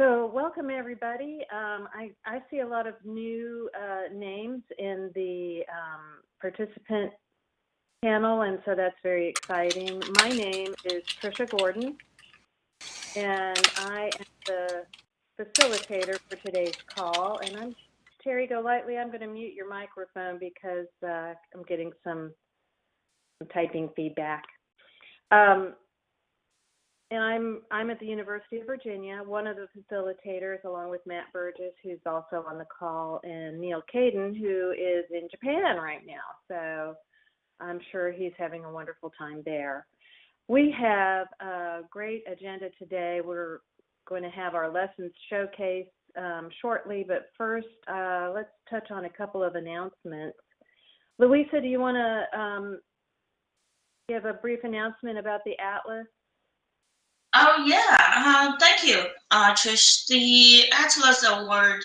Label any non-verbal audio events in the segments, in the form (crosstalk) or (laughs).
So welcome everybody. Um, I, I see a lot of new uh, names in the um, participant panel, and so that's very exciting. My name is Trisha Gordon, and I am the facilitator for today's call. And I'm Terry Golightly. I'm going to mute your microphone because uh, I'm getting some, some typing feedback. Um, and I'm I'm at the University of Virginia, one of the facilitators, along with Matt Burgess, who's also on the call, and Neal Caidin, who is in Japan right now. So I'm sure he's having a wonderful time there. We have a great agenda today. We're going to have our lessons showcase um, shortly, but first, uh, let's touch on a couple of announcements. Louisa, do you want to um, give a brief announcement about the Atlas? Oh yeah, uh, thank you, uh, Trish. The Atlas Award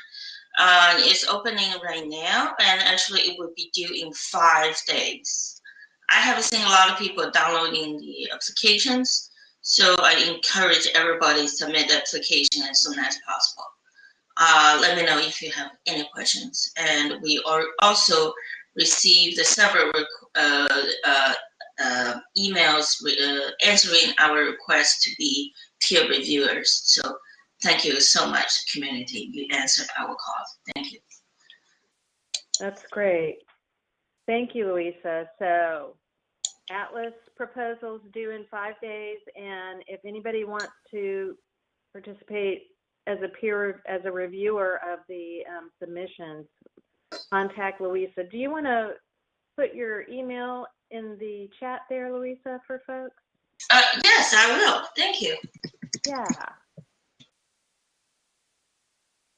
uh, is opening right now, and actually it will be due in five days. I have seen a lot of people downloading the applications, so I encourage everybody to submit the application as soon as possible. Uh, let me know if you have any questions. And we are also received the several uh, uh, emails uh, answering our request to be peer reviewers. So thank you so much, community. You answered our call. Thank you. That's great. Thank you, Louisa. So Atlas proposals due in five days, and if anybody wants to participate as a peer, as a reviewer of the um, submissions, contact Louisa. Do you want to put your email in the chat there, Louisa, for folks? Uh, yes, I will. Thank you. Yeah.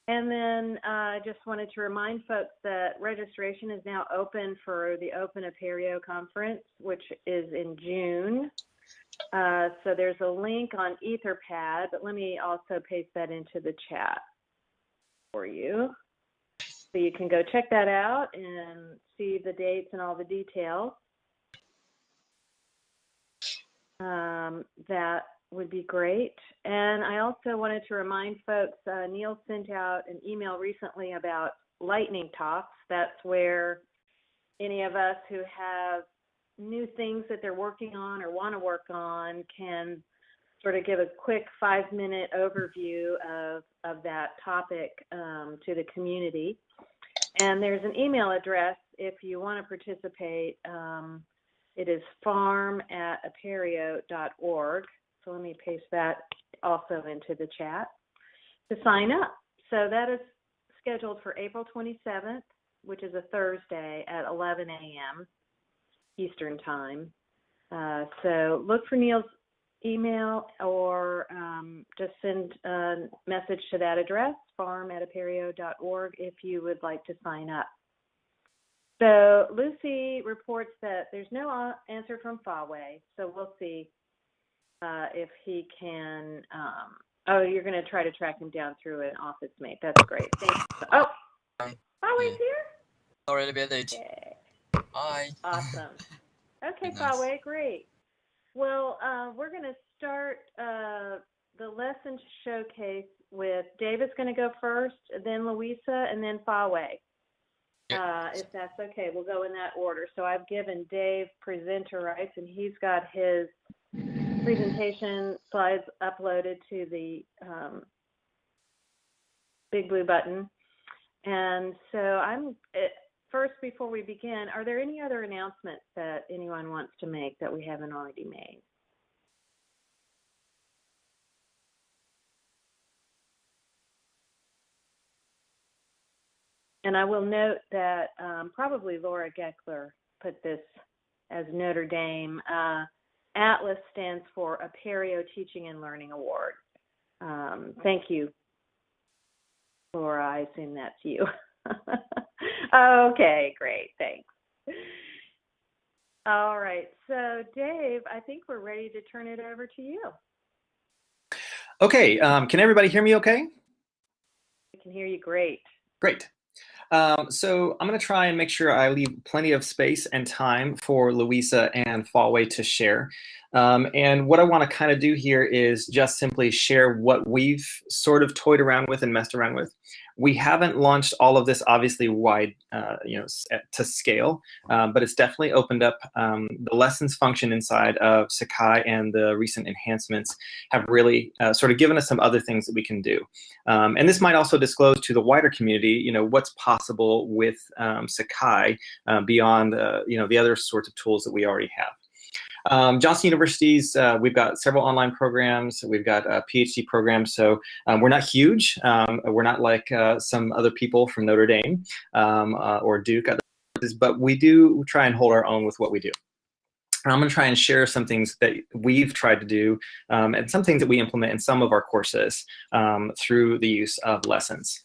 And then uh, I uh, just wanted to remind folks that registration is now open for the Open Apereo conference, which is in June. Uh, so there's a link on Etherpad, but let me also paste that into the chat for you. So you can go check that out and see the dates and all the details. Um, that would be great. And I also wanted to remind folks, uh, Neal sent out an email recently about lightning talks. That's where any of us who have new things that they're working on or want to work on can sort of give a quick five minute overview of, of that topic um, to the community. And there's an email address if you want to participate. Um, it is farm at apereo.org. So let me paste that also into the chat to sign up. So that is scheduled for April 27th, which is a Thursday at 11 a.m. Eastern Time. Uh, so look for Neal's email or um, just send a message to that address, farm at apereo.org, if you would like to sign up. So Lucy reports that there's no answer from Fawei, so we'll see uh, if he can. Um, oh, you're going to try to track him down through an office mate. That's great. Thanks. Oh, Fawei's here. Already been late. Hi. Awesome. (laughs) Okay, nice. great. Well, uh, we're going to start uh, the lesson showcase with David's going to go first, then Louisa, and then Fawei. Uh, if that's okay, we'll go in that order. So I've given Dave presenter rights, and he's got his presentation slides uploaded to the um, big blue button. And so I'm first before we begin. Are there any other announcements that anyone wants to make that we haven't already made? And I will note that um, probably Laura Gekeler put this as Notre Dame. Uh, ATLAS stands for Apereo Teaching and Learning Award. Um, thank you, Laura. I assume that's you. (laughs) okay, great. Thanks. All right. So, Dave, I think we're ready to turn it over to you. Okay. Um, can everybody hear me okay? I can hear you great. Great. Um, so I'm going to try and make sure I leave plenty of space and time for Louisa and Fawei to share. Um, and what I want to kind of do here is just simply share what we've sort of toyed around with and messed around with. We haven't launched all of this obviously wide, uh, you know, to scale, um, but it's definitely opened up um, the lessons function inside of Sakai and the recent enhancements have really uh, sort of given us some other things that we can do. Um, and this might also disclose to the wider community, you know, what's possible with um, Sakai uh, beyond, uh, you know, the other sorts of tools that we already have. Um, Johnson University's, uh, we've got several online programs. We've got a PhD program. So um, we're not huge. Um, we're not like uh, some other people from Notre Dame um, uh, or Duke, but we do try and hold our own with what we do. And I'm going to try and share some things that we've tried to do um, and some things that we implement in some of our courses um, through the use of lessons.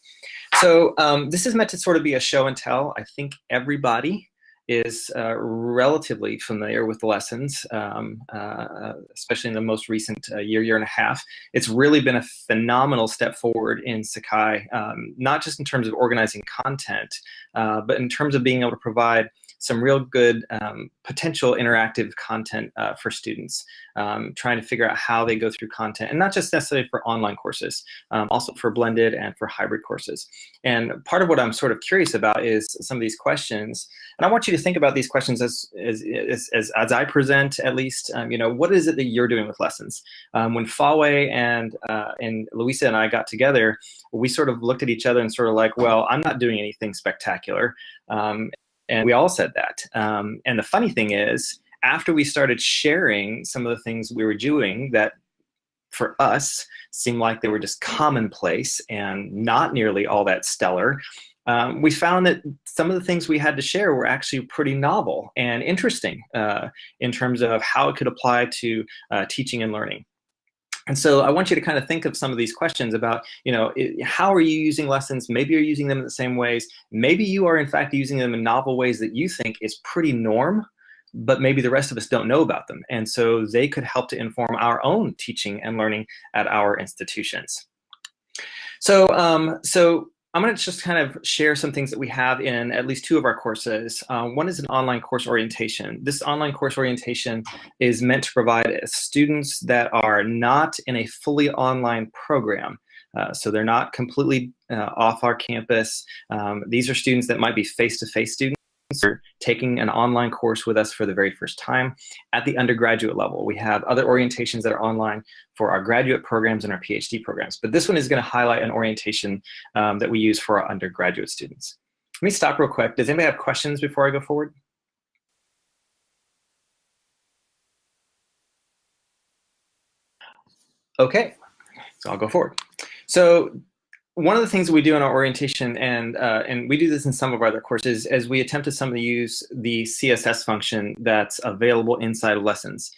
So this is meant to sort of be a show and tell. I think everybody is uh, relatively familiar with the lessons, um, uh, especially in the most recent uh, year, year and a half. It's really been a phenomenal step forward in Sakai, um, not just in terms of organizing content, uh, but in terms of being able to provide some real good um, potential interactive content uh, for students, um, trying to figure out how they go through content, and not just necessarily for online courses, um, also for blended and for hybrid courses. And part of what I'm sort of curious about is some of these questions, and I want you to think about these questions as, as, as, as, as I present at least, um, you know, what is it that you're doing with lessons? Um, when Fawei and, uh, and Louisa and I got together, we sort of looked at each other and sort of like, well, I'm not doing anything spectacular. Um, and we all said that. Um, and the funny thing is, after we started sharing some of the things we were doing that for us seemed like they were just commonplace and not nearly all that stellar, um, we found that some of the things we had to share were actually pretty novel and interesting uh, in terms of how it could apply to uh, teaching and learning. And so I want you to kind of think of some of these questions about, you know, how are you using lessons? Maybe you're using them in the same ways. Maybe you are in fact using them in novel ways that you think is pretty norm, but maybe the rest of us don't know about them. And so they could help to inform our own teaching and learning at our institutions. So, um, so I'm going to just kind of share some things that we have in at least two of our courses. Uh, one is an online course orientation. This online course orientation is meant to provide students that are not in a fully online program. Uh, so they're not completely uh, off our campus. Um, these are students that might be face-to-face -face students are taking an online course with us for the very first time at the undergraduate level. We have other orientations that are online for our graduate programs and our PhD programs. But this one is going to highlight an orientation um, that we use for our undergraduate students. Let me stop real quick. Does anybody have questions before I go forward? Okay, so I'll go forward. So one of the things that we do in our orientation, and uh, and we do this in some of our other courses, is we attempt to some use the CSS function that's available inside of lessons.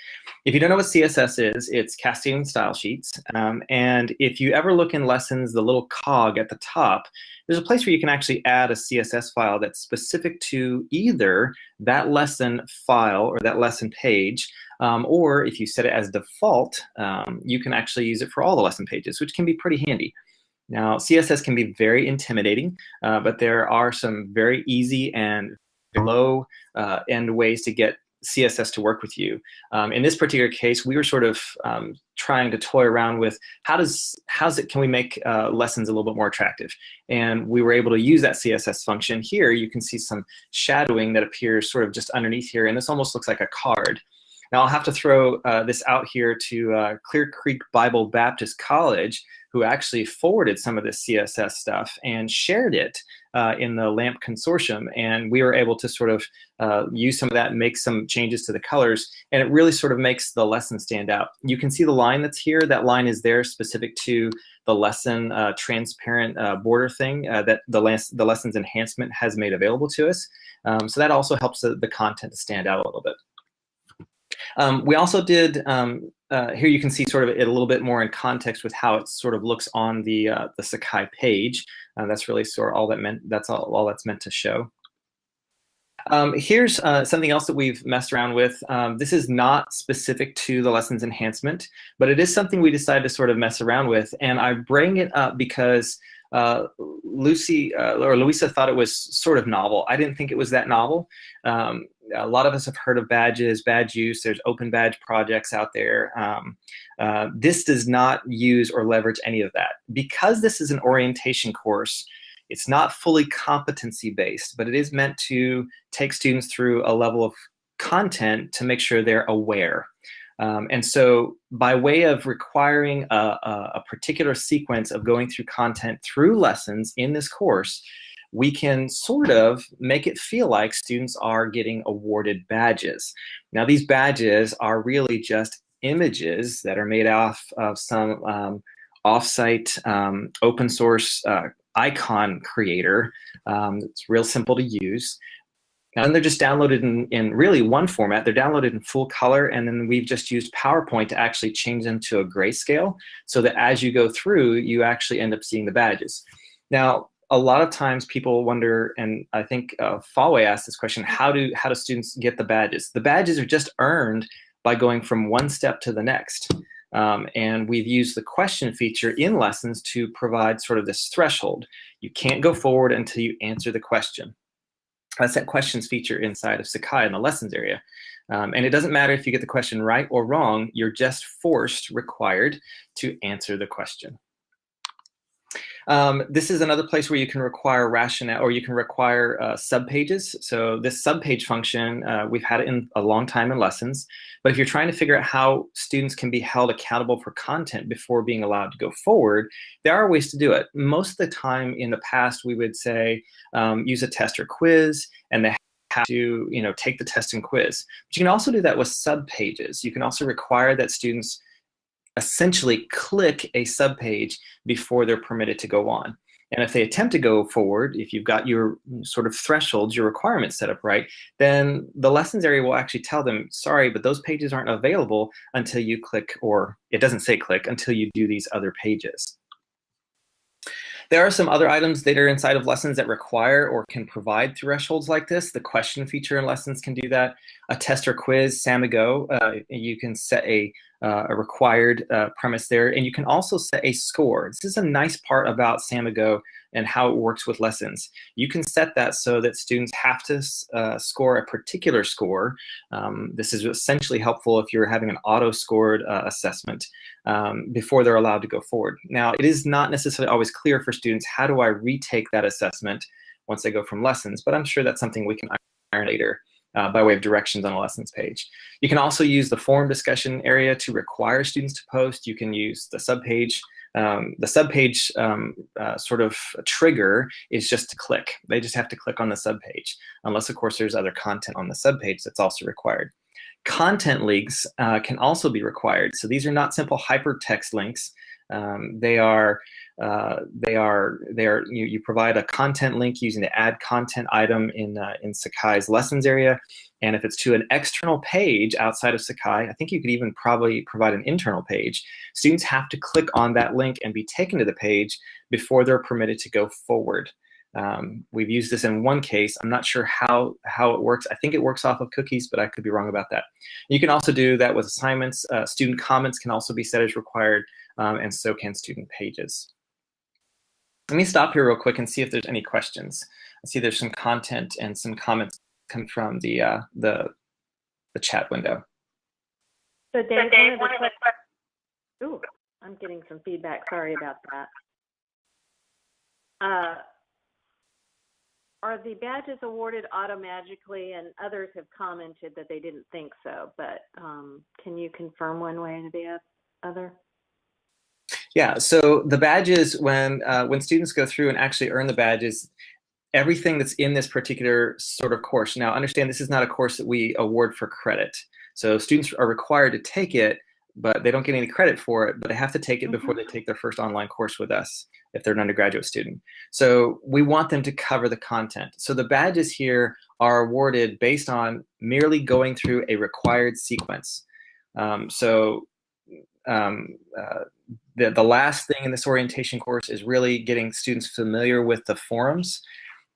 If you don't know what CSS is, it's cascading style sheets. Um, and if you ever look in lessons, the little cog at the top, there's a place where you can actually add a CSS file that's specific to either that lesson file or that lesson page, um, or if you set it as default, um, you can actually use it for all the lesson pages, which can be pretty handy. Now, CSS can be very intimidating, uh, but there are some very easy and low uh, end ways to get CSS to work with you. Um, in this particular case, we were sort of um, trying to toy around with how does how's it can we make uh, lessons a little bit more attractive, and we were able to use that CSS function. Here, you can see some shadowing that appears sort of just underneath here, and this almost looks like a card. Now I'll have to throw uh, this out here to uh, Clear Creek Bible Baptist College, who actually forwarded some of this CSS stuff and shared it uh, in the LAMP consortium. And we were able to sort of uh, use some of that and make some changes to the colors. And it really sort of makes the lesson stand out. You can see the line that's here. That line is there specific to the lesson uh, transparent uh, border thing uh, that the, the lessons enhancement has made available to us. Um, so that also helps the, the content to stand out a little bit. Um, we also did, um, uh, here you can see sort of it a little bit more in context with how it sort of looks on the, uh, the Sakai page. Uh, that's really sort of all that meant, that's all, all that's meant to show. Um, here's uh, something else that we've messed around with. Um, this is not specific to the lessons enhancement, but it is something we decided to sort of mess around with. And I bring it up because uh, Lucy uh, or Louisa thought it was sort of novel. I didn't think it was that novel. Um, a lot of us have heard of badges, badge use. There's open badge projects out there. Um, uh, this does not use or leverage any of that. Because this is an orientation course, it's not fully competency based, but it is meant to take students through a level of content to make sure they're aware. Um, and so by way of requiring a, a, a particular sequence of going through content through lessons in this course, we can sort of make it feel like students are getting awarded badges. Now these badges are really just images that are made off of some um, offsite um, open source uh, icon creator. Um, it's real simple to use. And they're just downloaded in, in really one format. They're downloaded in full color, and then we've just used PowerPoint to actually change them to a grayscale so that as you go through, you actually end up seeing the badges. Now, a lot of times people wonder, and I think uh, Fawei asked this question, how do, how do students get the badges? The badges are just earned by going from one step to the next. Um, and we've used the question feature in lessons to provide sort of this threshold. You can't go forward until you answer the question. That's that questions feature inside of Sakai in the lessons area. Um, and it doesn't matter if you get the question right or wrong, you're just forced, required to answer the question. Um, this is another place where you can require rationale or you can require uh, subpages. So this subpage function, uh, we've had it in a long time in lessons, but if you're trying to figure out how students can be held accountable for content before being allowed to go forward, there are ways to do it. Most of the time in the past, we would say um, use a test or quiz and they have to you know, take the test and quiz. But you can also do that with subpages. You can also require that students essentially click a subpage before they're permitted to go on. And if they attempt to go forward, if you've got your sort of thresholds, your requirements set up right, then the lessons area will actually tell them, sorry, but those pages aren't available until you click, or it doesn't say click, until you do these other pages. There are some other items that are inside of lessons that require or can provide thresholds like this. The question feature in lessons can do that. A test or quiz, Samigo, uh, you can set a uh, a required uh, premise there. And you can also set a score. This is a nice part about Samigo and how it works with lessons. You can set that so that students have to uh, score a particular score. Um, this is essentially helpful if you're having an auto-scored uh, assessment um, before they're allowed to go forward. Now, it is not necessarily always clear for students, how do I retake that assessment once they go from lessons? But I'm sure that's something we can iron later uh, by way of directions on a lessons page. You can also use the forum discussion area to require students to post. You can use the subpage. Um, the subpage um, uh, sort of trigger is just to click. They just have to click on the subpage, unless of course there's other content on the subpage that's also required. Content links uh, can also be required. So these are not simple hypertext links. Um, they are uh, they are they are you, you provide a content link using the add content item in uh, in Sakai's lessons area, and if it's to an external page outside of Sakai, I think you could even probably provide an internal page. Students have to click on that link and be taken to the page before they're permitted to go forward. Um, we've used this in one case. I'm not sure how, how it works. I think it works off of cookies, but I could be wrong about that. You can also do that with assignments. Uh, student comments can also be set as required, um, and so can student pages. Let me stop here real quick and see if there's any questions. I see there's some content and some comments come from the uh, the the chat window. So Dave, so Dave one of the, ooh, I'm getting some feedback. Sorry about that. Uh, are the badges awarded automatically? And others have commented that they didn't think so, but um, can you confirm one way or the other? Yeah, so the badges, when, uh, when students go through and actually earn the badges, everything that's in this particular sort of course. Now, understand this is not a course that we award for credit. So students are required to take it, but they don't get any credit for it, but they have to take it mm -hmm. before they take their first online course with us if they're an undergraduate student. So we want them to cover the content. So the badges here are awarded based on merely going through a required sequence. Um, so um, uh, the, the last thing in this orientation course is really getting students familiar with the forums.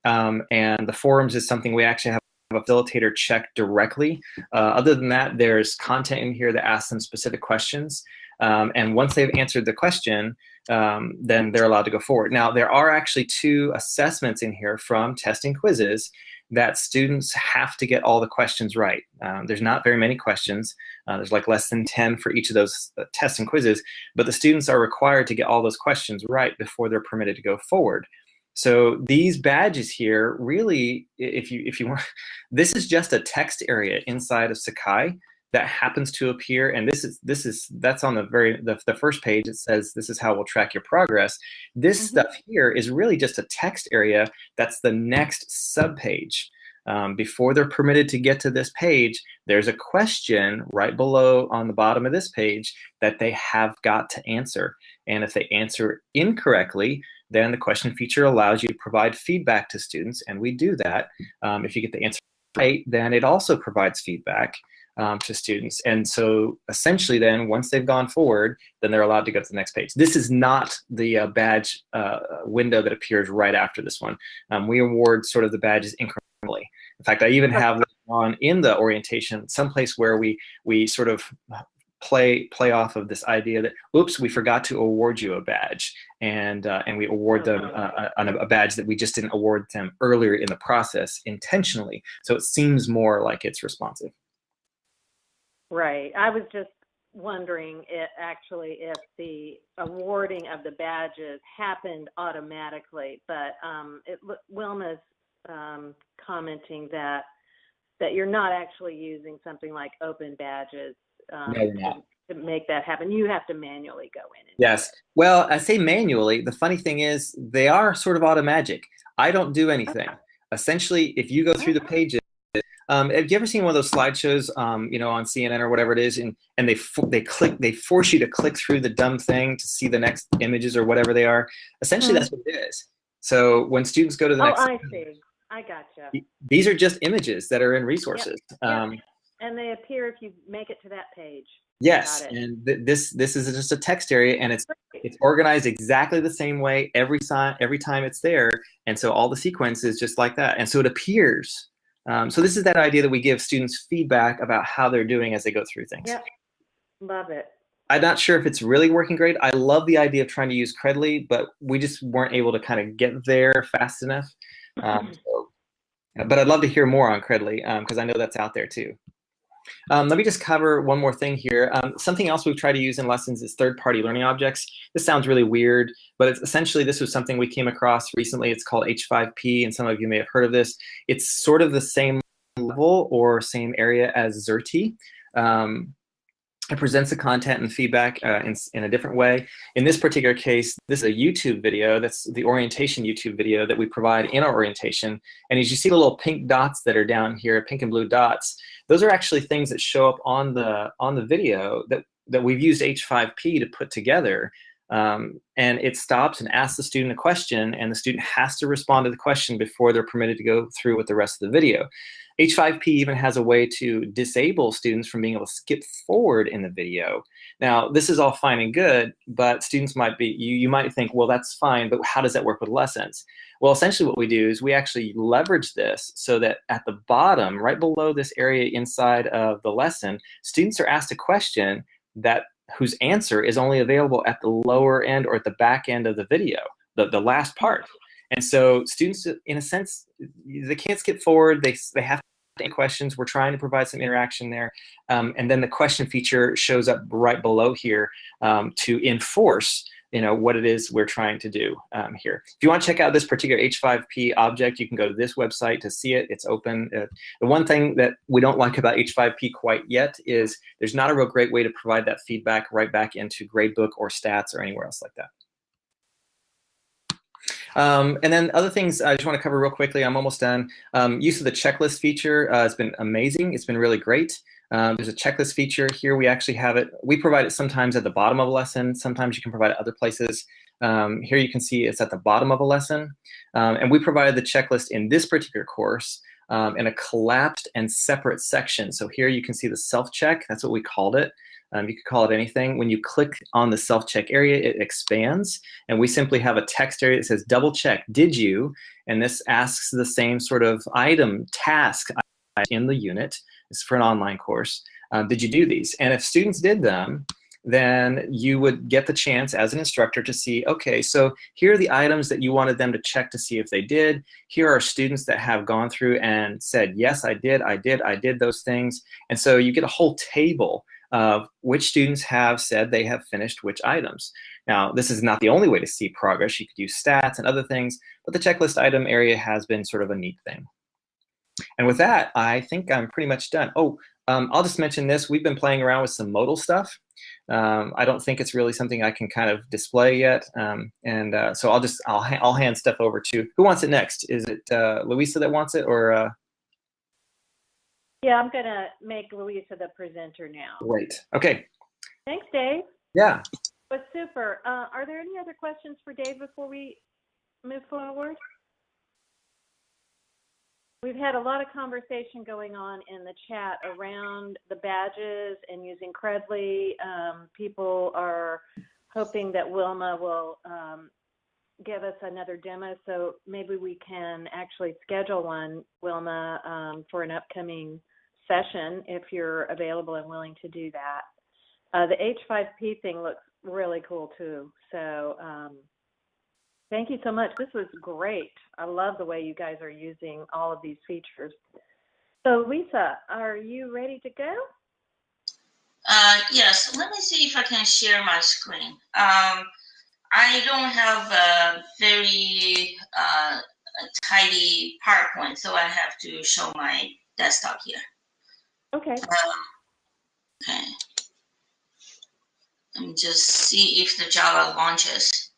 Um, and the forums is something we actually have a facilitator check directly. Uh, other than that, there's content in here that asks them specific questions. Um, and once they've answered the question, um, then they're allowed to go forward. Now, there are actually two assessments in here from testing quizzes that students have to get all the questions right. Um, there's not very many questions. Uh, there's like less than 10 for each of those uh, tests and quizzes, but the students are required to get all those questions right before they're permitted to go forward. So these badges here really, if you if you want, (laughs) this is just a text area inside of Sakai that happens to appear and this is this is that's on the very the, the first page. It says this is how we'll track your progress. This mm -hmm. stuff here is really just a text area. That's the next sub page um, before they're permitted to get to this page there's a question right below on the bottom of this page that they have got to answer. And if they answer incorrectly then the question feature allows you to provide feedback to students and we do that. Um, if you get the answer right then it also provides feedback um, to students. And so essentially then, once they've gone forward, then they're allowed to go to the next page. This is not the uh, badge uh, window that appears right after this one. Um, we award sort of the badges incrementally. In fact, I even have on in the orientation someplace where we we sort of play play off of this idea that oops we forgot to award you a badge and uh, and we award them uh, a, a badge that we just didn't award them earlier in the process intentionally so it seems more like it's responsive Right. I was just wondering it actually if the awarding of the badges happened automatically, but um, it, Wilma's um, commenting that that you're not actually using something like open badges um, no, to, to, make that happen. You have to manually go in. yes. Well, I say manually. The funny thing is they are sort of automagic. I don't do anything. Okay. Essentially, if you go through the pages, um, have you ever seen one of those slideshows, um, you know, on CNN or whatever it is, and and they they click they force you to click through the dumb thing to see the next images or whatever they are. Essentially, mm-hmm. that's what it is. So when students go to the oh, next, I see. I gotcha. These are just images that are in resources. Yep. Yep. Um, and they appear if you make it to that page. Yes, and th this this is just a text area, and it's it's organized exactly the same way every time every time it's there, and so all the sequence is just like that, and so it appears um, so this is that idea that we give students feedback about how they're doing as they go through things. Yep, love it. I'm not sure if it's really working great. I love the idea of trying to use Credly, but we just weren't able to kind of get there fast enough. Um, so, but I'd love to hear more on Credly because um, I know that's out there too. Um, let me just cover one more thing here. Um, something else we've tried to use in lessons is third-party learning objects. This sounds really weird, but it's essentially this was something we came across recently. It's called H5P, and some of you may have heard of this. It's sort of the same level or same area as Xerte. Um, it presents the content and feedback uh, in, in a different way. In this particular case, this is a YouTube video. That's the orientation YouTube video that we provide in our orientation. And as you see the little pink dots that are down here, pink and blue dots, those are actually things that show up on the on the video that that we've used H5P to put together. Um, and it stops and asks the student a question, and the student has to respond to the question before they're permitted to go through with the rest of the video. H5P even has a way to disable students from being able to skip forward in the video. Now, this is all fine and good, but students might be, you, you might think, well, that's fine, but how does that work with lessons? Well, essentially what we do is we actually leverage this so that at the bottom, right below this area inside of the lesson, students are asked a question that whose answer is only available at the lower end or at the back end of the video, the, the last part. And so students, in a sense, they can't skip forward. They, they have to questions. We're trying to provide some interaction there. Um, and then the question feature shows up right below here um, to enforce you know what it is we're trying to do um, here. If you want to check out this particular H5P object, you can go to this website to see it. It's open. Uh, the one thing that we don't like about H5P quite yet is there's not a real great way to provide that feedback right back into gradebook or stats or anywhere else like that. Um, and then other things I just want to cover real quickly. I'm almost done. Um, use of the checklist feature uh, has been amazing. It's been really great. Um, there's a checklist feature here. We actually have it. We provide it sometimes at the bottom of a lesson. Sometimes you can provide it other places. Um, here you can see it's at the bottom of a lesson. Um, and we provided the checklist in this particular course um, in a collapsed and separate section. So here you can see the self-check. That's what we called it. Um, you could call it anything. When you click on the self-check area, it expands. And we simply have a text area that says double check, did you? And this asks the same sort of item, task in the unit. It's for an online course. Uh, did you do these? And if students did them, then you would get the chance as an instructor to see, okay, so here are the items that you wanted them to check to see if they did. Here are students that have gone through and said, yes, I did, I did, I did those things. And so you get a whole table of which students have said they have finished which items. Now, this is not the only way to see progress. You could use stats and other things, but the checklist item area has been sort of a neat thing. And with that, I think I'm pretty much done. Oh, um, I'll just mention this. We've been playing around with some modal stuff. Um, I don't think it's really something I can kind of display yet. Um, and uh, so I'll just, I'll, I'll hand stuff over to, who wants it next? Is it uh, Louisa that wants it or? Uh... Yeah, I'm gonna make Louisa the presenter now. Great, okay. Thanks, Dave. Yeah. But super. Uh, are there any other questions for Dave before we move forward? We've had a lot of conversation going on in the chat around the badges and using Credly. Um, people are hoping that Wilma will um, give us another demo, so maybe we can actually schedule one, Wilma, um, for an upcoming session if you're available and willing to do that. Uh, the H5P thing looks really cool too. So um, thank you so much. This was great. I love the way you guys are using all of these features. So Lisa, are you ready to go? Uh, yes, let me see if I can share my screen. Um, I don't have a very uh, tidy PowerPoint, so I have to show my desktop here. Okay. Um, okay. Let me just see if the Java launches.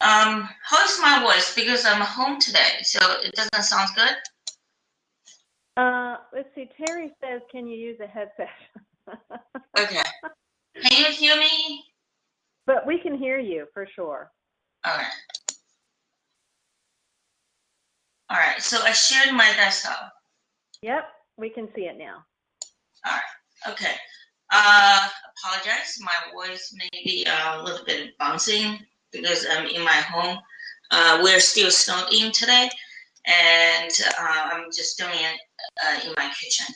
Um, how is my voice? Because I'm home today, so it doesn't sound good. Uh, let's see. Terry says, "Can you use a headset?" (laughs) okay. Can you hear me? But we can hear you for sure. All right. All right. So I shared my desktop. Yep, we can see it now. All right. Okay. Uh, apologize. My voice may be a little bit bouncing because I'm in my home. Uh, we're still snowed in today, and uh, I'm just doing it uh, in my kitchen.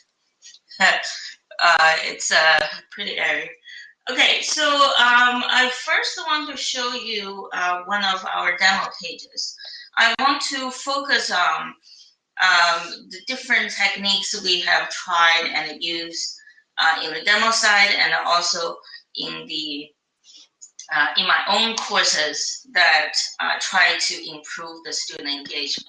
(laughs) uh, it's uh, pretty airy. Okay, so um, I first want to show you uh, one of our demo pages. I want to focus on um, the different techniques we have tried and used uh, in the demo side and also in the uh, in my own courses that uh, try to improve the student engagement.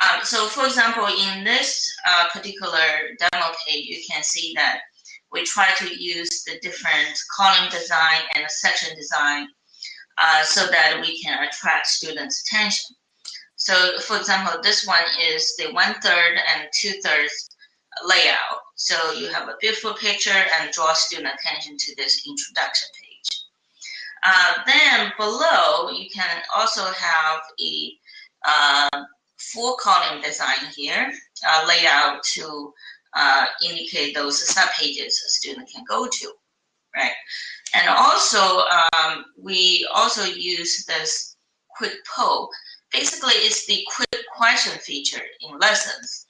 Um, so for example, in this uh, particular demo page, you can see that we try to use the different column design and section design uh, so that we can attract students' attention. So for example, this one is the one third and two thirds layout. So you have a beautiful picture and draw student attention to this introduction page. Uh, then below, you can also have a uh, four column design here, uh, layout to uh, indicate those subpages a student can go to, right? And also, um, we also use this quick poll. Basically, it's the quick question feature in lessons.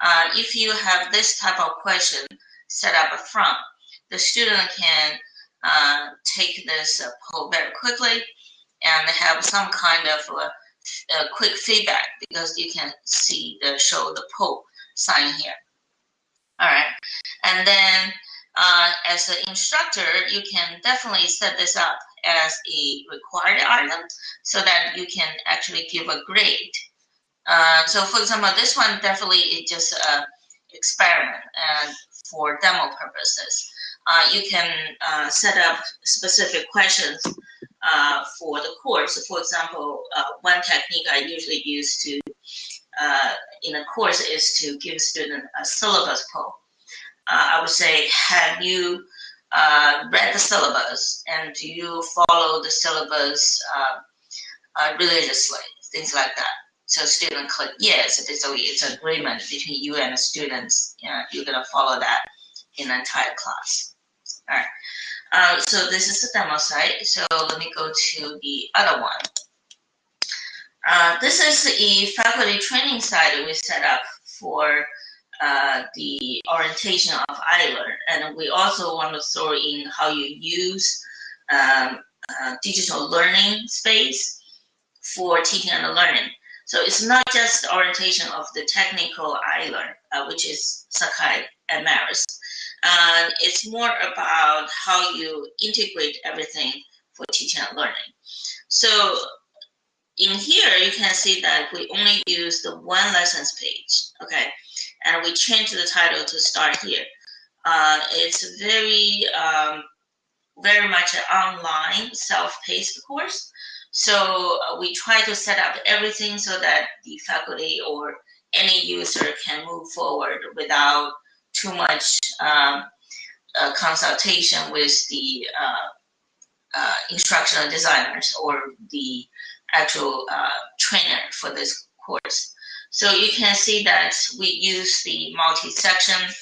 Uh, if you have this type of question set up front, the student can uh, take this uh, poll very quickly and have some kind of uh, quick feedback because you can see the show the poll sign here. All right, and then uh, as an instructor, you can definitely set this up as a required item so that you can actually give a grade uh, so for example, this one definitely is just an experiment and for demo purposes. Uh, you can uh, set up specific questions uh, for the course. For example, uh, one technique I usually use to in a course is to give students a syllabus poll. I would say, have you read the syllabus and you follow the syllabus religiously? Things like that. So student click yes, so it's an agreement between you and the students. You know, you're gonna follow that in the entire class. All right. Uh, so this is the demo site. So let me go to the other one. Uh, this is a faculty training site we set up for uh, the orientation of iLearn. And we also want to throw in how you use um, uh, digital learning space for teaching and learning. So it's not just orientation of the technical iLearn, uh, which is Sakai and Maris. And it's more about how you integrate everything for teaching and learning. So in here, you can see that we only use the one lessons page, okay? And we change the title to start here. Uh, it's very, um, very much an online self-paced course. So uh, we try to set up everything so that the faculty or any user can move forward without too much um, uh, consultation with the uh, uh instructional designers or the actual uh, trainer for this course. So you can see that we use the multi-section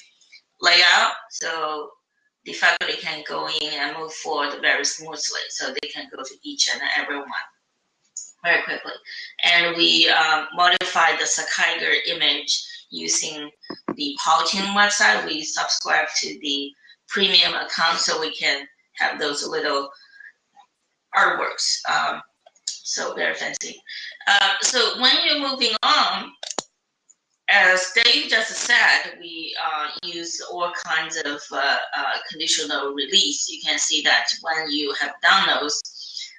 layout. So the faculty can go in and move forward very smoothly. So they can go to each and every one very quickly. And we um, modify the Sakaiger image using the Powtoon website. We subscribe to the premium account so we can have those little artworks. Um, so very fancy. Uh, so when you're moving on, as Dave just said, we uh, use all kinds of uh, uh, conditional release. You can see that when you have done those,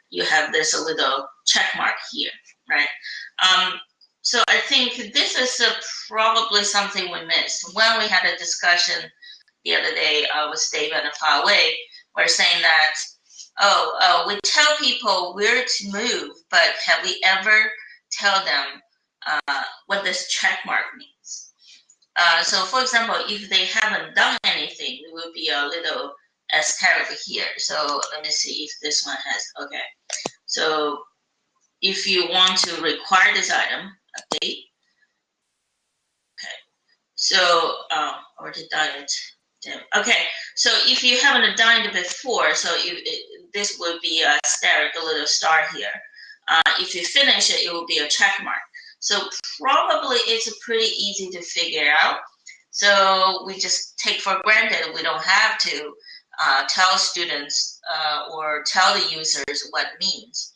you have this a little check mark here, right? Um, so I think this is probably something we missed. When we had a discussion the other day uh, with Dave and Fawei, we're saying that oh, uh, we tell people where to move, but have we ever tell them uh, what this check mark means? Uh, so for example, if they haven't done anything, it will be a little asterisk here. So let me see if this one has, okay. So if you want to require this item, update. Okay, so um, already done it. Okay, so if you haven't done it before, so you, this would be a star, a little star here. Uh, if you finish it, it will be a check mark. So probably it's pretty easy to figure out. So we just take for granted we don't have to uh, tell students uh, or tell the users what means.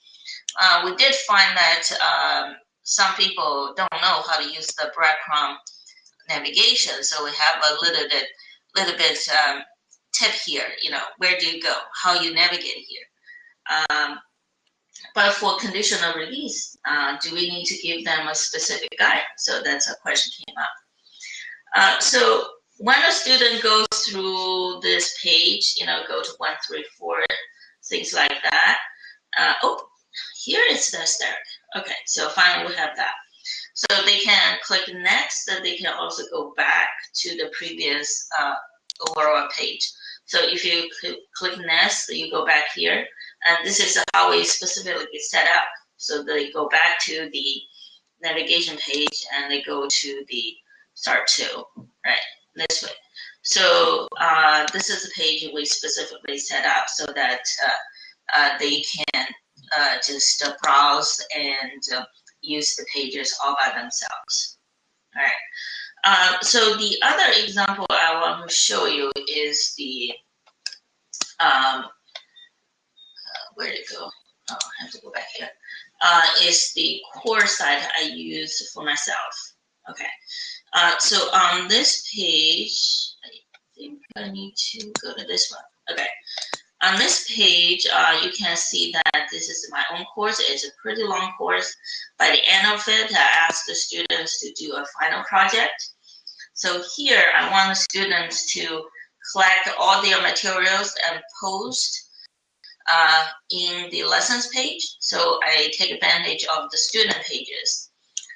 Uh, we did find that um, some people don't know how to use the breadcrumb navigation, so we have a little bit, little bit um, tip here. You know, where do you go? How you navigate here? Um, but for conditional release, uh, do we need to give them a specific guide? So that's a question came up. Uh, so when a student goes through this page, you know, go to one, three, four, things like that. Uh, oh, here is the start. Okay, so finally we have that. So they can click next, and they can also go back to the previous uh, overall page. So if you click next, you go back here, and this is how we specifically set up. So they go back to the navigation page and they go to the start to, right, this way. So uh, this is the page we specifically set up so that uh, uh, they can uh, just uh, browse and uh, use the pages all by themselves. All right. Um, so the other example I want to show you is the, um, uh, where did it go? Oh, I have to go back here. Uh, is the course site I use for myself. Okay. Uh, so on this page, I think I need to go to this one. Okay. On this page, uh, you can see that this is my own course. It's a pretty long course. By the end of it, I ask the students to do a final project. So here, I want the students to collect all their materials and post uh, in the lessons page. So I take advantage of the student pages.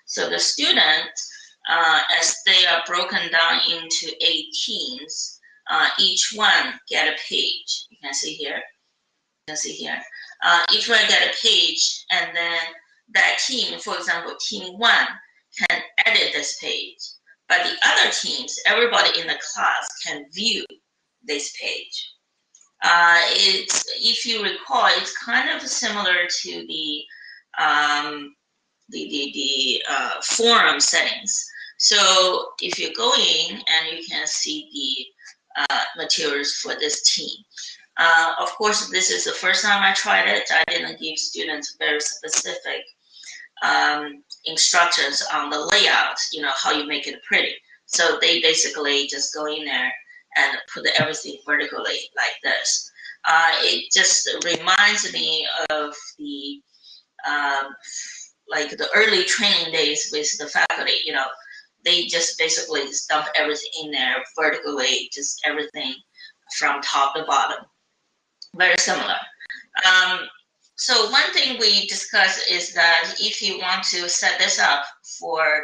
So the students, uh, as they are broken down into eight teams, uh, each one get a page. You can see here. You can see here. Uh, each one get a page, and then that team, for example, team one can edit this page. But the other teams, everybody in the class can view this page. Uh, it's, if you recall, it's kind of similar to the um, the, the, the uh, forum settings. So if you go in and you can see the uh, materials for this team. Uh, of course, this is the first time I tried it. I didn't give students very specific um, instructions on the layout, you know, how you make it pretty. So they basically just go in there and put everything vertically like this. Uh, it just reminds me of the um, like the early training days with the faculty. You know, they just basically dump everything in there vertically, just everything from top to bottom. Very similar. Um, so one thing we discussed is that if you want to set this up for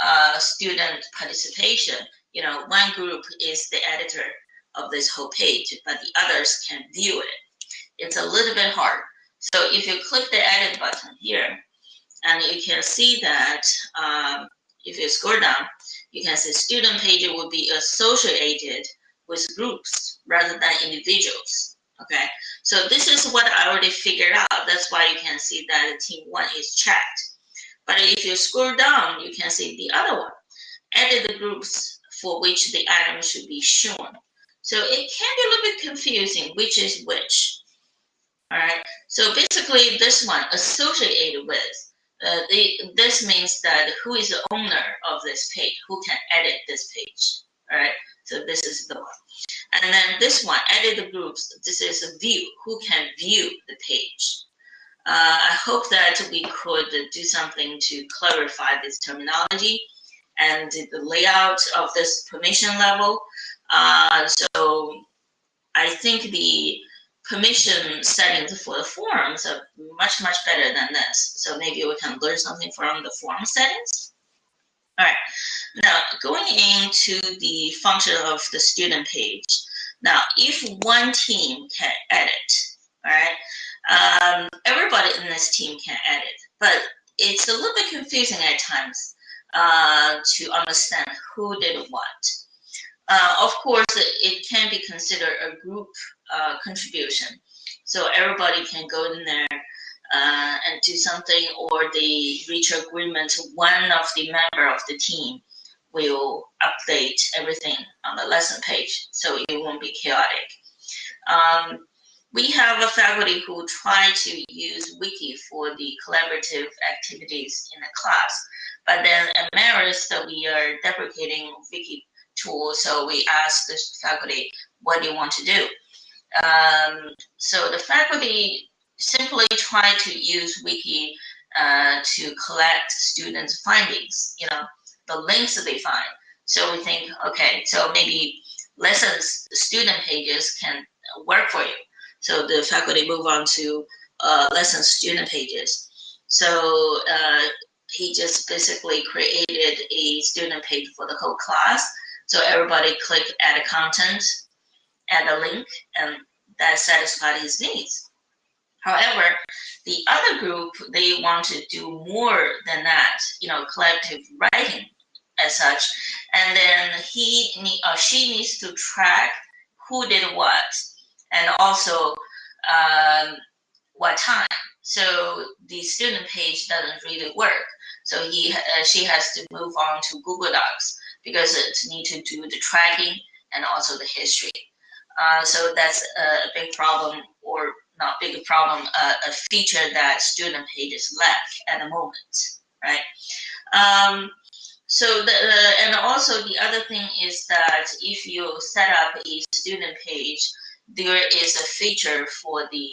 uh, student participation, you know, one group is the editor of this whole page, but the others can view it. It's a little bit hard. So if you click the edit button here, and you can see that um, if you scroll down, you can see student page will be associated with groups rather than individuals. Okay, so this is what I already figured out. That's why you can see that team one is checked. But if you scroll down, you can see the other one. Edit the groups for which the item should be shown. So it can be a little bit confusing which is which. All right, so basically this one associated with, uh, this means that who is the owner of this page, who can edit this page. All right, so this is the one. And then this one, edit the groups, this is a view, who can view the page. Uh, I hope that we could do something to clarify this terminology and the layout of this permission level. Uh, so I think the permission settings for the forums are much, much better than this. So maybe we can learn something from the forum settings. All right, now going into the function of the student page. Now, if one team can edit, all right, um, everybody in this team can edit, but it's a little bit confusing at times uh, to understand who did what. Uh, of course, it can be considered a group uh, contribution. So everybody can go in there uh, and do something or they reach agreement, one of the member of the team will update everything on the lesson page so it won't be chaotic. Um, we have a faculty who try to use Wiki for the collaborative activities in the class, but then at Marist, we are deprecating Wiki tool, so we ask the faculty, what do you want to do? Um, so the faculty simply try to use Wiki uh, to collect students' findings, you know, the links that they find. So we think, okay, so maybe lessons, student pages can work for you. So the faculty move on to uh, lesson student pages. So uh, he just basically created a student page for the whole class. So everybody click add a content, add a link, and that satisfied his needs. However, the other group, they want to do more than that, you know, collective writing as such. And then he or she needs to track who did what and also um, what time. So the student page doesn't really work. So he, uh, she has to move on to Google Docs because it need to do the tracking and also the history. Uh, so that's a big problem, or not big problem, uh, a feature that student pages lack at the moment, right? Um, so the, uh, and also the other thing is that if you set up a student page, there is a feature for the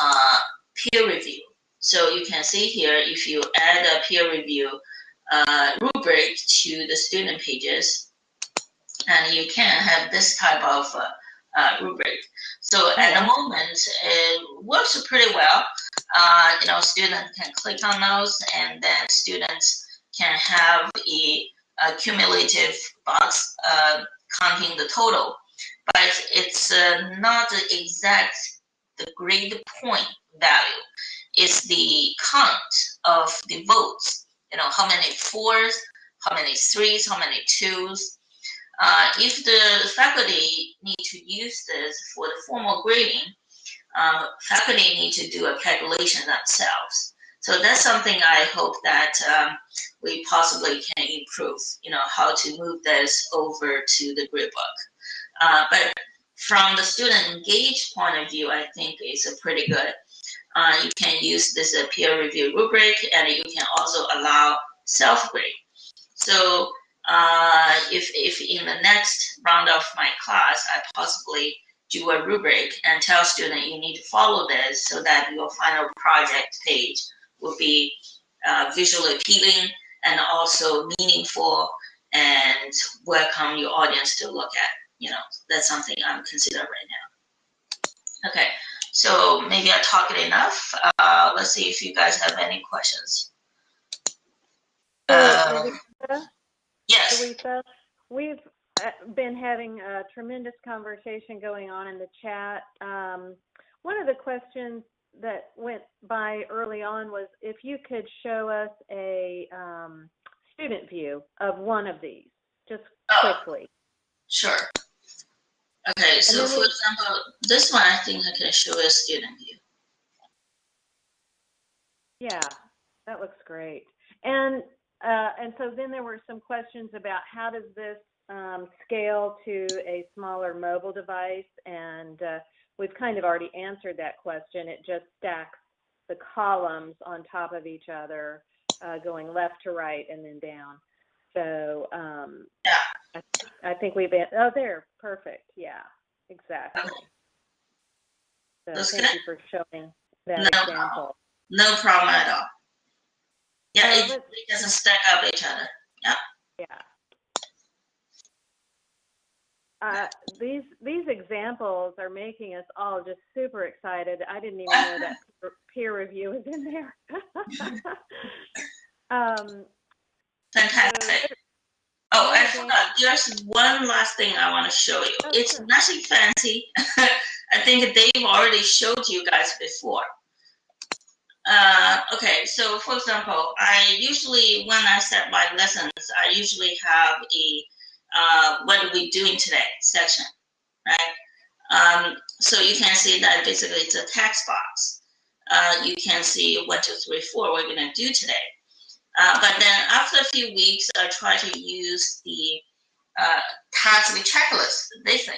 uh, peer review. So you can see here, if you add a peer review uh, rubric to the student pages, and you can have this type of uh, uh, rubric. So at the moment, it works pretty well. Uh, you know, students can click on those, and then students can have a, a cumulative box uh, counting the total. But it's uh, not the exact the grade point value. It's the count of the votes. You know, how many fours, how many threes, how many twos, uh, if the faculty need to use this for the formal grading, um, faculty need to do a calculation themselves. So that's something I hope that um, we possibly can improve, you know, how to move this over to the gradebook. Uh, but from the student engaged point of view, I think it's a pretty good. Uh, you can use this uh, peer review rubric and you can also allow self-grade. So uh, if, if in the next round of my class, I possibly do a rubric and tell student you need to follow this so that your final project page will be uh, visually appealing and also meaningful and welcome your audience to look at. You know, that's something I'm considering right now. Okay, so maybe I talked enough. Uh, let's see if you guys have any questions. Uh, yes. Lisa, we've uh, been having a tremendous conversation going on in the chat. Um, one of the questions that went by early on was if you could show us a um, student view of one of these, just Oh. quickly. Sure. Okay, so for we- example, this one I think I can show a student view. Yeah, that looks great. And uh, and so then there were some questions about how does this um, scale to a smaller mobile device, and uh, we've kind of already answered that question. It just stacks the columns on top of each other, uh, going left to right and then down. So um, Yeah. I, I think we've an- oh there perfect yeah exactly. So That's thank good. you for showing that No example. No problem at all. Yeah, it, it doesn't stack up each other. Yeah. Uh, these these examples are making us all just super excited. I didn't even know that (laughs) peer- review was in there. (laughs) um, Fantastic. Oh, I forgot. There's one last thing I want to show you. Oh, It's sure. nothing fancy. (laughs) I think Dave already showed you guys before. Uh, okay, so for example, I usually, when I set my lessons, I usually have a uh, what are we doing today section, right? Um, so you can see that basically it's a text box. Uh, you can see one, two, three, four, we're going to do today. Uh, but then after a few weeks, I try to use the uh, task checklist, this thing.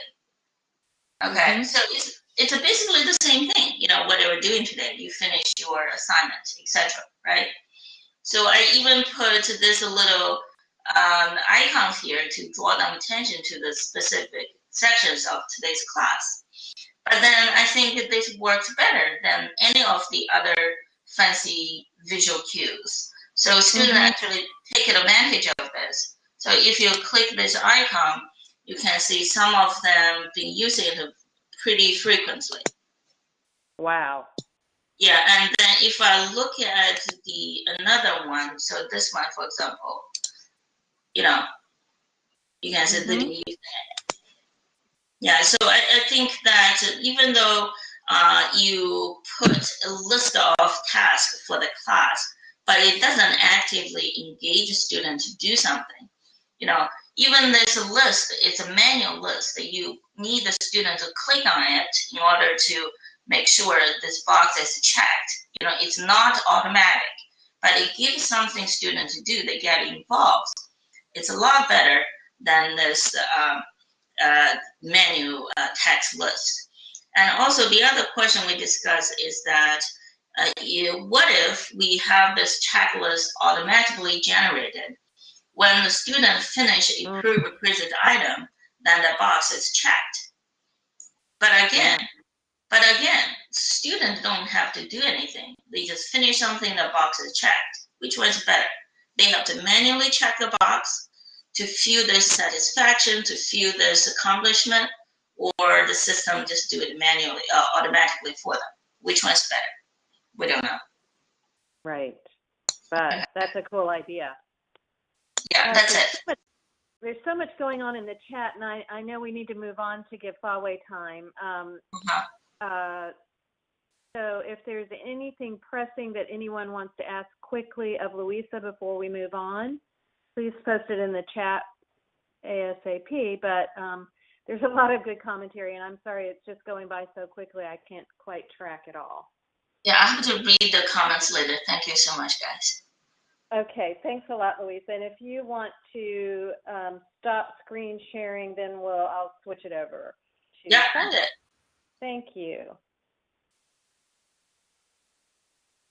Okay, Mhm. so it's it's basically the same thing. You know, what we're doing today, you finish your assignment, etc. Right? So I even put this a little um, icons here to draw them attention to the specific sections of today's class. But then I think that this works better than any of the other fancy visual cues. So students Mhm. actually take advantage of this. So if you click this icon, you can see some of them been using it pretty frequently. wow. Yeah, and then if I look at the another one, so this one, for example, you know, you can see been using it. Yeah, so I, I think that even though uh, you put a list of tasks for the class, but it doesn't actively engage a student to do something. You know, even this list, it's a manual list that you need the student to click on it in order to make sure this box is checked. You know, it's not automatic, but it gives something students to do. They get involved. It's a lot better than this um, uh, menu uh, text list. And also the other question we discussed is that uh, you, what if we have this checklist automatically generated? When the student finish a Mm. prerequisite item, then the box is checked. But again, but again, students don't have to do anything. They just finish something, the box is checked. Which one's better? They have to manually check the box to feel their satisfaction, to feel this accomplishment, or the system just do it manually, uh, automatically for them. Which one's better? We don't know. Right. But that's a cool idea. Yeah, Uh, that's there's it. so much- There's so much going on in the chat, and I, I know we need to move on to give Fawei time. Um, Uh-huh. uh, so if there's anything pressing that anyone wants to ask quickly of Louisa before we move on, please post it in the chat ASAP. But um, there's a lot of good commentary, and I'm sorry it's just going by so quickly I can't quite track it all. Yeah, I have to read the comments later. Thank you so much, guys. Okay, thanks a lot, Louise. And if you want to um, stop screen sharing, then we'll I'll switch it over. To Yeah, I did. Thank you.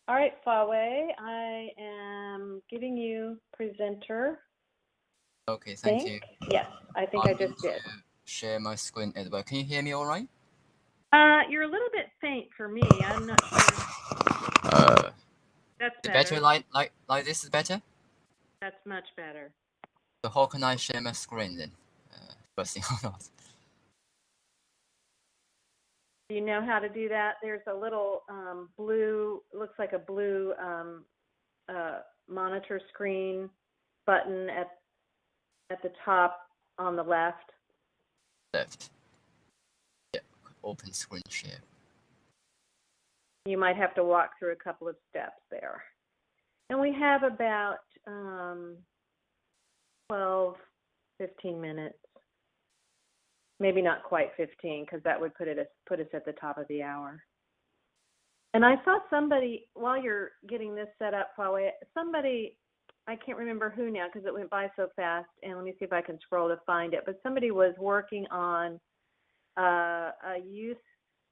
All right, Fawei, I am giving you presenter. Okay, thank Think? you. Yes, I think I I'm just going did. to Share my screen as well. Can you hear me all right? Uh, you're a little bit faint for me. I'm not sure. Uh, That's the better. better like like like this is better. That's much better. So how can I share my screen then? Uh, first thing (laughs) or not? Do you know how to do that? There's a little um, blue, looks like a blue um, uh, monitor screen button at at the top on the left. Left. Yeah. Open screen share. You might have to walk through a couple of steps there. And we have about um, 12, 15 minutes. Maybe not quite 15 because that would put it put us at the top of the hour. And I saw somebody while you're getting this set up, Fawei, somebody I can't remember who now because it went by so fast. And let me see if I can scroll to find it. But somebody was working on uh, a use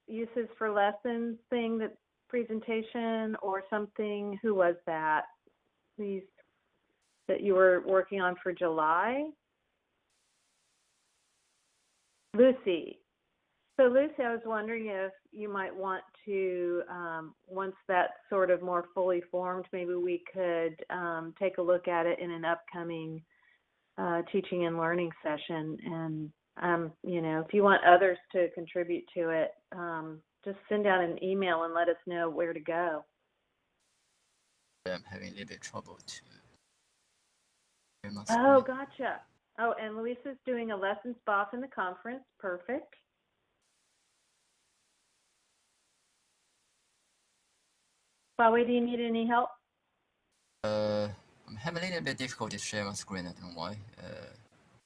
uses for lessons thing that presentation or something. Who was that? These that you were working on for July? Lucy. So Lucy, I was wondering if you might want to, um, once that's sort of more fully formed, maybe we could um, take a look at it in an upcoming uh, teaching and learning session. And um, you know, if you want others to contribute to it, um, just send out an email and let us know where to go. I'm having a little bit trouble too. Oh, screen. gotcha. Oh, and Luisa's doing a lessons BOF in the conference. Perfect. Fawei, do you need any help? Uh, I'm having a little bit difficult to share my screen. I don't know why. Uh,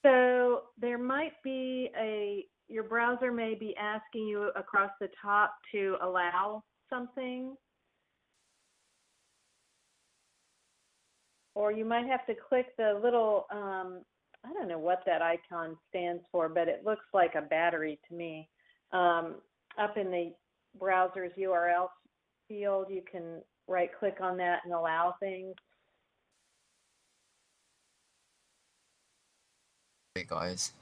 So there might be a, your browser may be asking you across the top to allow something. Or you might have to click the little, um, I don't know what that icon stands for, but it looks like a battery to me. Um, up in the browser's URL field, you can right click on that and allow things. hey guys.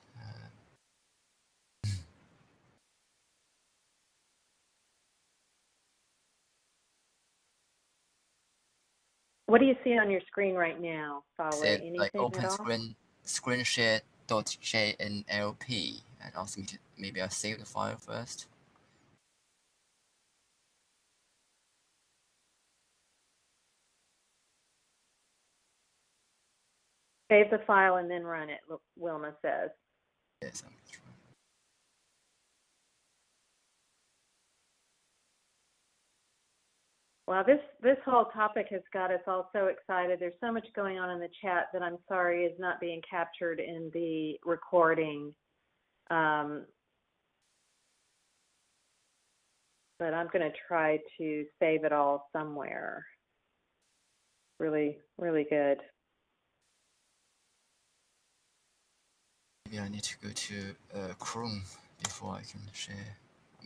What do you see on your screen right now, Fawei? Anything like at open all? screen screen share dot JNLP and ask me to maybe I'll save the file first. Save the file and then run it, Wilma says. Yes, I'm trying. Well, this this whole topic has got us all so excited. There's so much going on in the chat that I'm sorry is not being captured in the recording. Um, but I'm going to try to save it all somewhere. Really, really good. Maybe I need to go to uh, Chrome before I can share.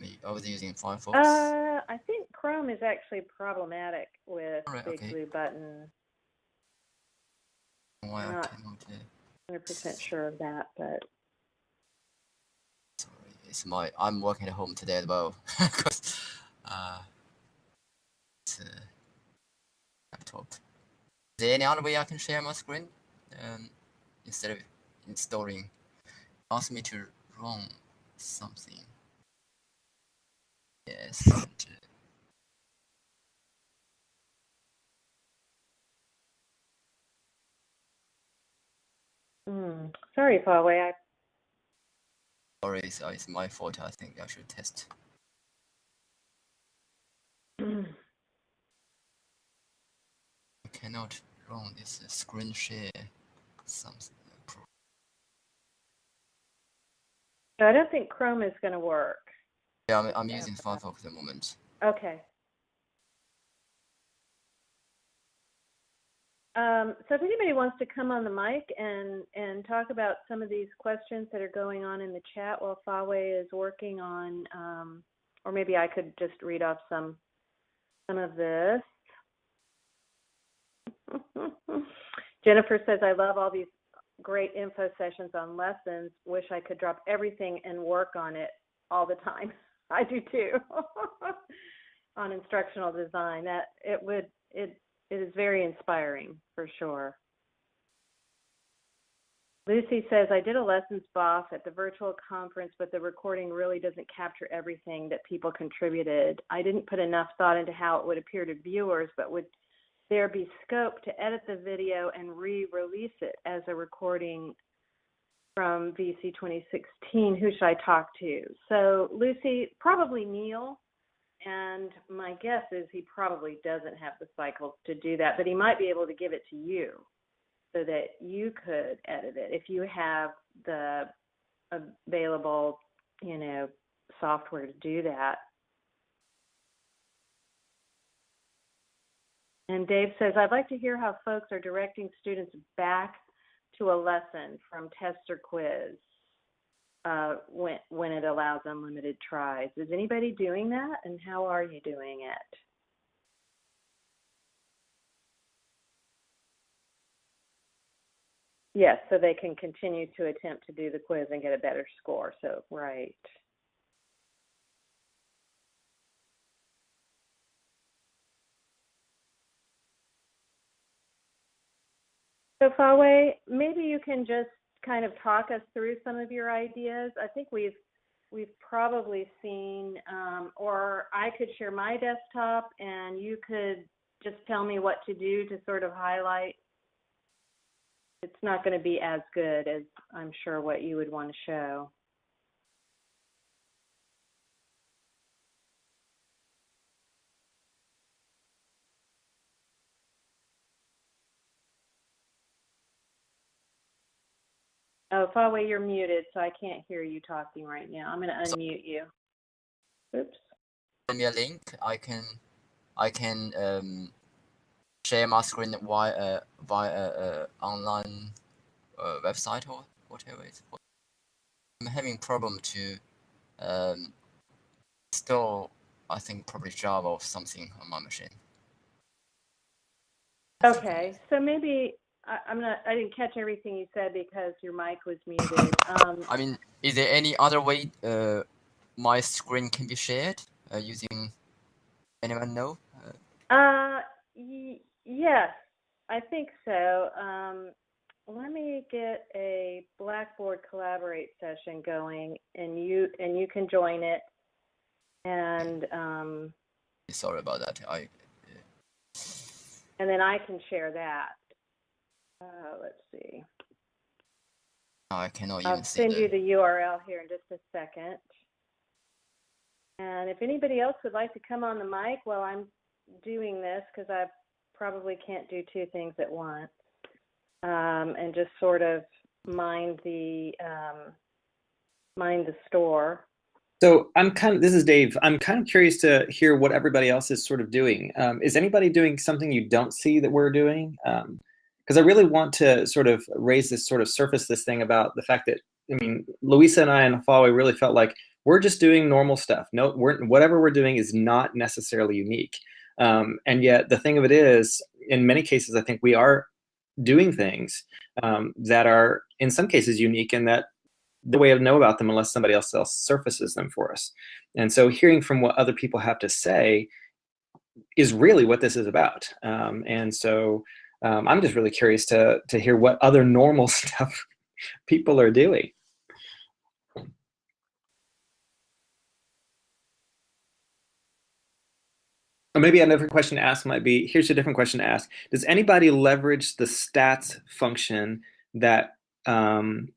I I was using Firefox. Uh, I think Chrome is actually problematic with Alright, Big okay. Blue Button. why I not- cannot. Uh, 100% sure of that, but sorry, it's my. I'm working at home today as well. (laughs) Cause, uh, it's a laptop. Is there any other way I can share my screen? Um, instead of installing, ask me to run something. Yes. (laughs) mm, sorry, Fawei. I Sorry, it's, uh, it's my fault. I think I should test. I cannot run this screen share something. uh, I don't think Chrome is going to work. Yeah, I'm, I'm Yeah. using Firefox at the moment. Okay. Um, so if anybody wants to come on the mic and, and talk about some of these questions that are going on in the chat while Fawei is working on, um, or maybe I could just read off some some of this. (laughs) Jennifer says, I love all these great info sessions on lessons. Wish I could drop everything and work on it all the time. (laughs) I do too. (laughs) on instructional design. That it would it it is very inspiring for sure. Lucy says, I did a lessons BOF at the virtual conference, but the recording really doesn't capture everything that people contributed. I didn't put enough thought into how it would appear to viewers, but would there be scope to edit the video and re-release it as a recording from VC 2016? Who should I talk to? So Lucy, probably Neal. And my guess is he probably doesn't have the cycles to do that, but he might be able to give it to you so that you could edit it if you have the available, you know, software to do that. And Dave says, I'd like to hear how folks are directing students back to a lesson from test or quiz uh, when, when it allows unlimited tries. Is anybody doing that? And how are you doing it? Yes, so they can continue to attempt to do the quiz and get a better score. So, right. So, Fawei, maybe you can just kind of talk us through some of your ideas. I think we've we've probably seen, um, or I could share my desktop and you could just tell me what to do to sort of highlight it's not going to be as good as I'm sure what you would want to show. Oh, Fawei, you're muted, so I can't hear you talking right now. I'm going to unmute you. Oops. Send me a link. I can, I can um, share my screen via uh, via uh, online uh, website or whatever it's called. I'm having problem to um, install I think probably Java or something on my machine. Okay, so maybe I, am not. I didn't catch everything you said because your mic was (laughs) muted. Um, I mean, is there any other way uh, my screen can be shared uh, using? Anyone know? Uh, Yes, I think so. Um, let me get a Blackboard Collaborate session going, and you and you can join it. And um, sorry about that. I. And then I can share that. Uh, let's see. I cannot even I'll send you the URL here in just a second. And if anybody else would like to come on the mic while I'm doing this, because I've probably can't do two things at once um, and just sort of mind the um, mind the store. So I'm kind of this is Dave. I'm kind of curious to hear what everybody else is sort of doing. Um, is anybody doing something you don't see that we're doing? Because I really want to sort of raise this sort of surface this thing about the fact that I mean Louisa and I and Fawei really felt like we're just doing normal stuff. No, we're whatever we're doing is not necessarily unique. Um, and yet, the thing of it is, in many cases, I think we are doing things um, that are, in some cases, unique and that the way to know about them unless somebody else else surfaces them for us. And so, hearing from what other people have to say is really what this is about. Um, and so, um, I'm just really curious to to hear what other normal (laughs) stuff people are doing. Or maybe another question to ask might be, here's a different question to ask. Does anybody leverage the stats function that um,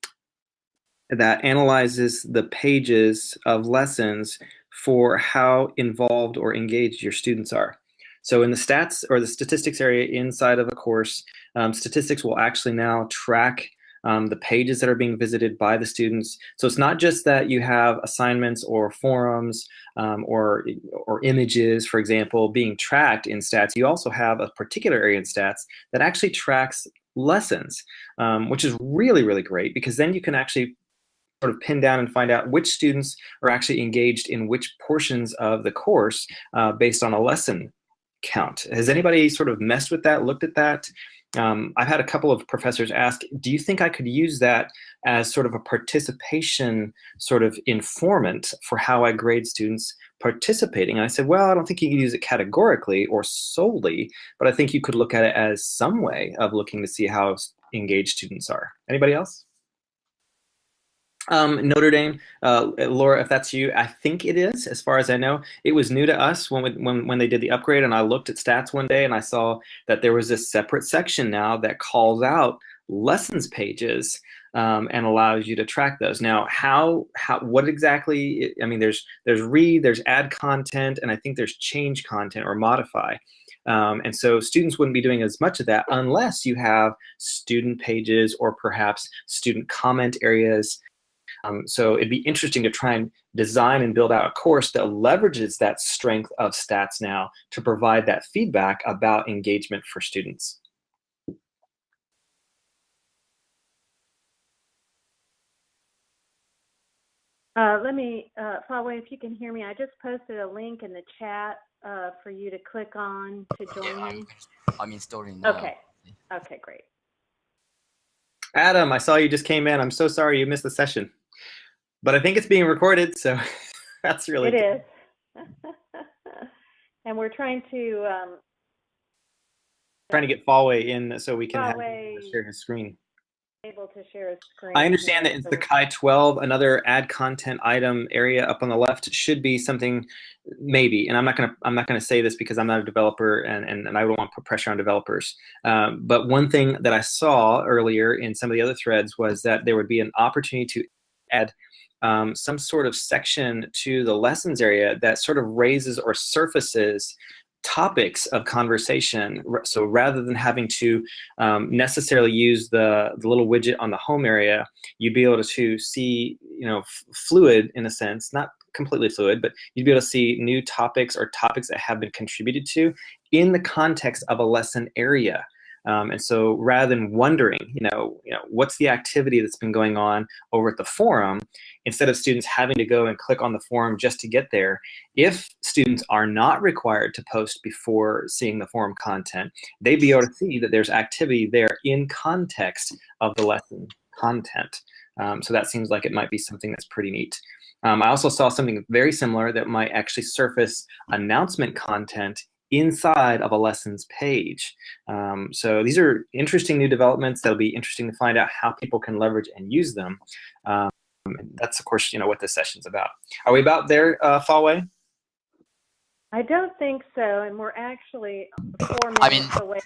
that analyzes the pages of lessons for how involved or engaged your students are? So in the stats or the statistics area inside of a course, um, statistics will actually now track um, the pages that are being visited by the students. So it's not just that you have assignments or forums um, or, or images, for example, being tracked in stats. You also have a particular area in stats that actually tracks lessons, um, which is really, really great because then you can actually sort of pin down and find out which students are actually engaged in which portions of the course uh, based on a lesson count. Has anybody sort of messed with that, looked at that? Um, I've had a couple of professors ask, do you think I could use that as sort of a participation sort of informant for how I grade students participating? And I said, well, I don't think you can use it categorically or solely, but I think you could look at it as some way of looking to see how engaged students are. Anybody else? Um, Notre Dame, uh, Laura, if that's you, I think it is, as far as I know. It was new to us when, we, when, when they did the upgrade, and I looked at stats one day and I saw that there was a separate section now that calls out lessons pages um, and allows you to track those. Now, how, how, what exactly, I mean, there's, there's read, there's add content, and I think there's change content or modify. Um, and so students wouldn't be doing as much of that unless you have student pages or perhaps student comment areas um, so it'd be interesting to try and design and build out a course that leverages that strength of stats now to provide that feedback about engagement for students. Uh, let me, uh, Fawei, if you can hear me, I just posted a link in the chat uh, for you to click on to join yeah, me. I'm, I'm installing now. Okay. Okay, great. Adam, I saw you just came in. I'm so sorry you missed the session but I think it's being recorded, so (laughs) that's really It is. (laughs) and we're trying to um, trying to get Fawei in so we can have share his screen. able to share a screen. I understand that it's the Sakai 12, another add content item area up on the left should be something maybe, and I'm not gonna I'm not gonna say this because I'm not a developer and, and, and I don't want to put pressure on developers. Um, but one thing that I saw earlier in some of the other threads was that there would be an opportunity to add um, some sort of section to the lessons area that sort of raises or surfaces topics of conversation. So rather than having to um, necessarily use the, the little widget on the home area, you'd be able to see, you know, fluid in a sense, not completely fluid, but you'd be able to see new topics or topics that have been contributed to in the context of a lesson area. Um, and so rather than wondering, you know, you know, what's the activity that's been going on over at the forum, instead of students having to go and click on the forum just to get there, if students are not required to post before seeing the forum content, they'd be able to see that there's activity there in context of the lesson content. Um, so that seems like it might be something that's pretty neat. Um, I also saw something very similar that might actually surface announcement content inside of a lessons page. Um, so these are interesting new developments that'll be interesting to find out how people can leverage and use them. Um, that's of course, you know, what this session's about. Are we about there, uh, Fawei? I don't think so, and we're actually four minutes I mean, away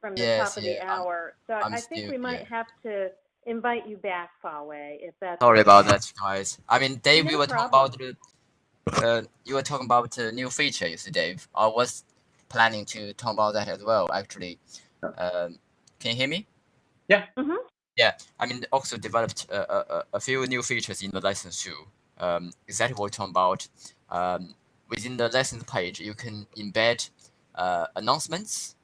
from the yes, top of the yeah, I'm- hour. So I'm I think still- we might yeah. have to invite you back, Fawei, if that's Sorry about that, guys. I mean, Dave, No you were talking about the, (laughs) uh, you were talking about the new feature, you see, Dave. I was planning to talk about that as well, actually. Um, can you hear me? Mhm. Yeah, I mean, also developed a, a, a- a few new features in the lessons too. Um, exactly what we're talking about. Um, within the lessons page, you can embed uh, announcements.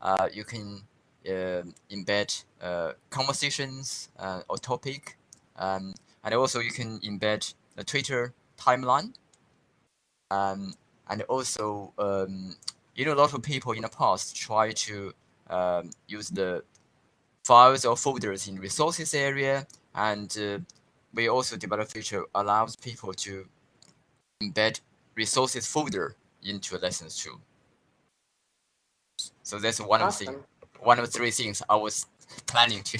Uh, you can uh, embed uh, conversations uh, or topic, um, and also you can embed a Twitter timeline. Um, and also, um, you know, a lot of people in the past try to um, use the files or folders in resources area, and uh, we also develop a feature allows people to embed resources folder into lessons too. So that's one of the Awesome. one of the three things I was planning to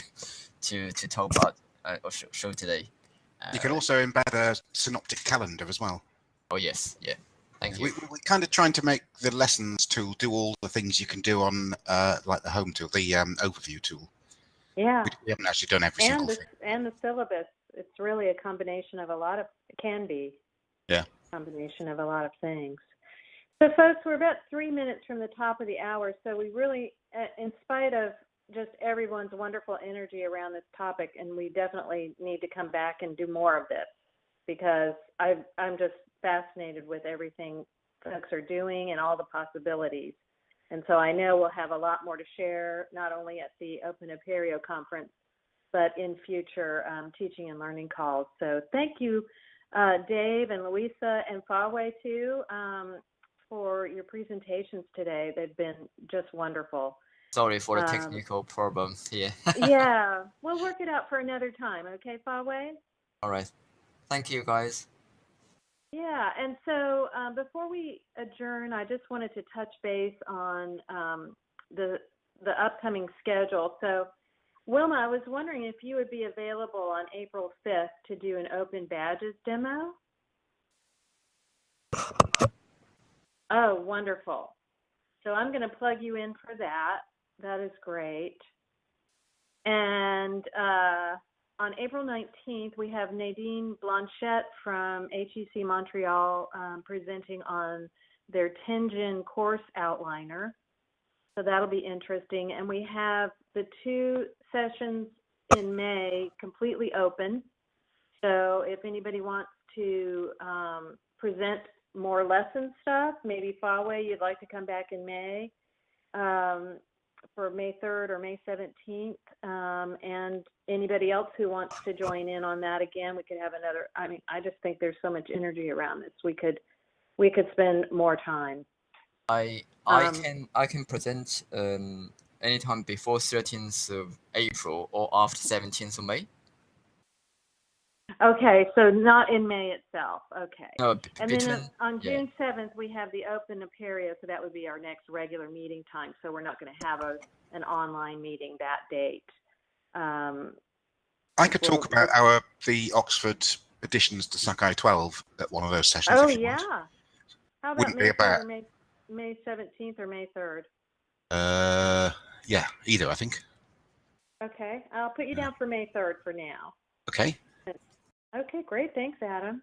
to to talk about uh, or show, show today. Uh, You can also embed a synoptic calendar as well. Oh yes, yeah. Thank you. We, we're kind of trying to make the lessons tool do all the things you can do on uh, like the home tool, the um, overview tool. Yeah. We, we haven't actually done every and single the thing. and the syllabus. It's really a combination of a lot of it can be. Yeah. Combination of a lot of things. So, folks, we're about three minutes from the top of the hour. So we really, uh, in spite of just everyone's wonderful energy around this topic, and we definitely need to come back and do more of this because I, I'm just fascinated with everything folks are doing and all the possibilities. And so I know we'll have a lot more to share, not only at the Open Apereo conference, but in future um, teaching and learning calls. So thank you, uh, Dave and Louisa and Fawei too, um, for your presentations today. They've been just wonderful. Sorry for the Um, technical problem here. (laughs) yeah, we'll work it out for another time. Okay, Fawei? All right. Thank you, guys. Yeah, and so um, before we adjourn, I just wanted to touch base on um, the the upcoming schedule. So, Wilma, I was wondering if you would be available on April 5th to do an open badges demo. Oh, wonderful. So I'm going to plug you in for that. That is great. And uh, on April 19th, we have Nadine Blanchette from HEC Montreal um, presenting on their Tenjin course outliner. So that'll be interesting. And we have the two sessions in May completely open. So if anybody wants to um, present more lesson stuff, maybe Fawei, you'd like to come back in May um, for May 3rd or May 17th. Um, and anybody else who wants to join in on that again, we could have another. I mean, I just think there's so much energy around this. We could we could spend more time. I I Um, can I can present um anytime before 13th of April or after 17th of May. Okay, so not in May itself. Okay. No, b- And between then uh, on yeah. June 7th, we have the open Apereo, so that would be our next regular meeting time. So we're not going to have a, an online meeting that date. Um, I could talk about our the Oxford additions to Sakai 12 at one of those sessions. oh, if you yeah. want. How about Wouldn't be May 3rd bad- or May, May 17th or May 3rd? Uh, yeah, either I think. Okay, I'll put you down for May 3rd for now. Okay, Okay, great. Thanks, Adam.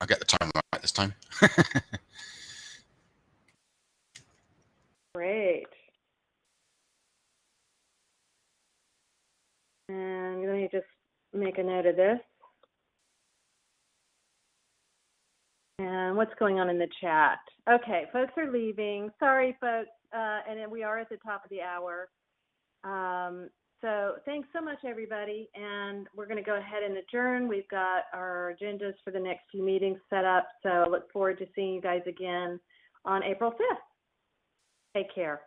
I'll get the time right this time. (laughs) Great. And let me just make a note of this. And what's going on in the chat? Okay, folks are leaving. Sorry, folks. Uh, and then we are at the top of the hour. Um, so thanks so much, everybody. And we're going to go ahead and adjourn. We've got our agendas for the next few meetings set up. So I look forward to seeing you guys again on April 5th. Take care.